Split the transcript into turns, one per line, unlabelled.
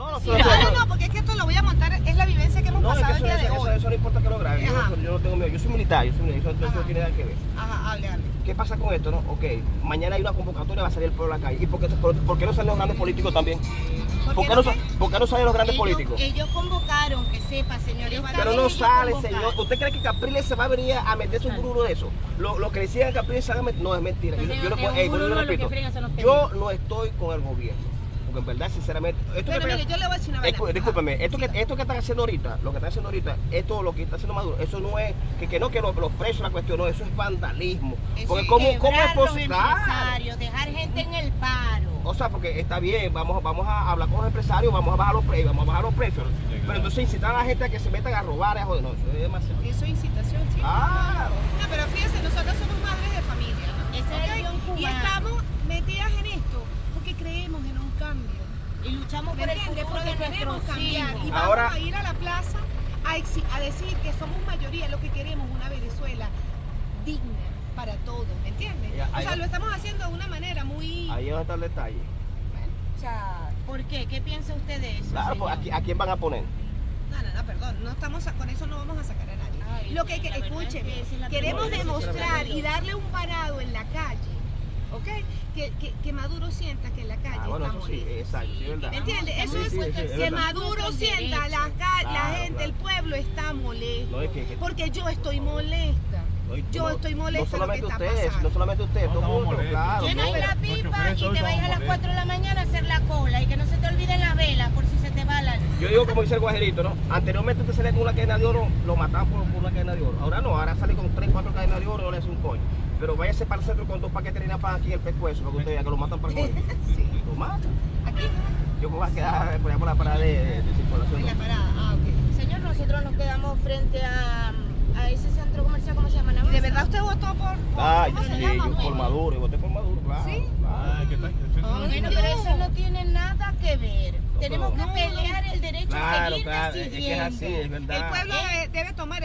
No, no,
Sí,
no,
porque es que esto lo voy a montar, es la vivencia que hemos
No, es que
pasado
eso,
el día de
eso, eso,
hoy.
eso no importa que lo grabe. Yo, no tengo miedo. Yo soy militar, yo soy militar. Eso, no tiene nada que ver.
Ajá, hable, hable.
¿Qué pasa con esto, no? Ok, mañana hay una convocatoria, va a salir el pueblo a la calle. ¿Y por qué, por, por qué no salen los grandes políticos también? ¿Por qué no, sa- por qué no salen los grandes
ellos,
políticos?
ellos convocaron, que sepa, señor.
Pero no sale,
convocaron.
señor. ¿Usted cree que Capriles se va a venir a meterse un burro de eso? Lo, lo que decían Capriles se no es mentira. Yo, yo, no yo repito, yo no estoy con el gobierno. Porque en verdad, sinceramente, esto
Pero
que
mire, yo le voy a decir una
Discú-
vaina.
Discúlpeme,
Ajá,
esto que, esto que están haciendo ahorita, lo que están haciendo ahorita, esto lo que está haciendo Maduro, eso no es que, que no que los, los presos la cuestión, no, eso es vandalismo.
Eso
Porque
es
cómo, cómo es posible.
empresarios, dejar gente en el paro.
O sea, porque está bien, vamos, vamos a hablar con los empresarios, vamos a bajar los precios, vamos a bajar los precios. Pero entonces incitar a la gente a que se metan a robar, a joder, no, eso es demasiado.
Eso es incitación, sí.
Ah,
No, pero fíjense, nosotros somos madres de familia. ¿no?
Ese es el
¿Ok?
guion
Y
cubano.
estamos metidas en esto porque creemos en un cambio. Queremos
nuestros
cambiar y
hijos.
vamos
Ahora-
a ir a la plaza a, a decir que somos mayoría, lo que queremos una Venezuela digna para todos, ¿me entiendes?
Ya,
O sea,
va-
lo estamos haciendo de una manera muy...
ahí es donde está el detalle.
O sea,
¿Por qué? ¿Qué piensa usted de eso?
Claro, pues? ¿a, qui- a quién van a poner?
no, no, no, perdón, no estamos a- con eso no vamos a sacar a nadie.
Ay,
lo que, que
es
escúcheme,
que es la
queremos demostrar y darle un parado en la calle, ¿ok? Que, que, que Maduro sienta que en la calle
bueno, eso sí, exacto, sí, es verdad.
¿Me entiendes? Eso
Sí,
es
sí, sí, es
que
verdad.
Maduro sienta, la, la
Claro,
gente,
claro.
el pueblo está molesto.
No, es que- que-
Porque yo estoy molesta.
No,
Yo
no-
estoy molesta
No
de lo que
solamente
está
ustedes,
pasando.
no solamente ustedes,
No,
todo mundo, claro.
Llenas
no.
la pipa y te vayas a las
estamos
4 de la mañana a hacer la cola y que no se te olviden las velas por si se te va la luz.
Yo digo como dice el guajerito, ¿no? Anteriormente usted salía con una cadena de oro, lo mataban por, por una cadena de oro. Ahora no, ahora sale con 3, 4 cadenas de oro y no le hace un coño. Pero váyase para el centro con dos paquetes de harina pan aquí en el pescuezo, para que usted vea que lo matan para el coño.
Sí.
Lo matan.
Aquí,
Yo me voy a quedar por allá por la parada de, de- de circulación.
en la parada. Ah, ok.
Señor, nosotros nos quedamos frente a, a ese centro comercial, ¿cómo se llama?
¿Y de verdad usted votó por, por
Ah,
¿cómo
yo
se
sí,
llama?
yo por Maduro, yo voté por Maduro, claro.
¿Sí?
Ah, ¿qué tal?
Bueno, pero eso no tiene nada que ver. Tenemos que
No,
pelear
Claro, claro, es que es
decidiendo.
así, es verdad.
El pueblo debe, debe tomar